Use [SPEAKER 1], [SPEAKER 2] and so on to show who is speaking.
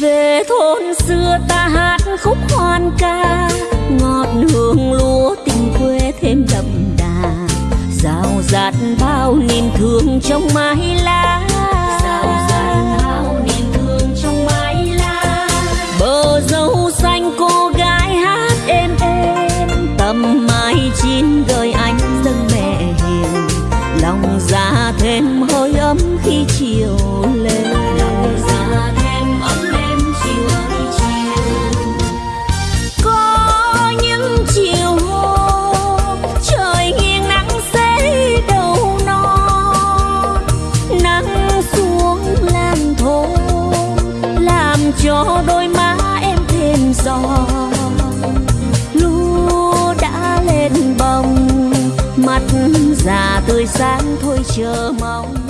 [SPEAKER 1] về thôn xưa ta hát khúc hoan ca ngọt hương lúa tình quê thêm đậm đà. Rào rạt bao niềm thương trong mái lá. Rào rạt bao niềm thương trong mái lá. Bờ dâu xanh cô gái hát êm êm tầm mai chín gợi cho đôi má em thêm giòn lúa đã lên bồng, mặt già tươi sáng thôi chờ mong.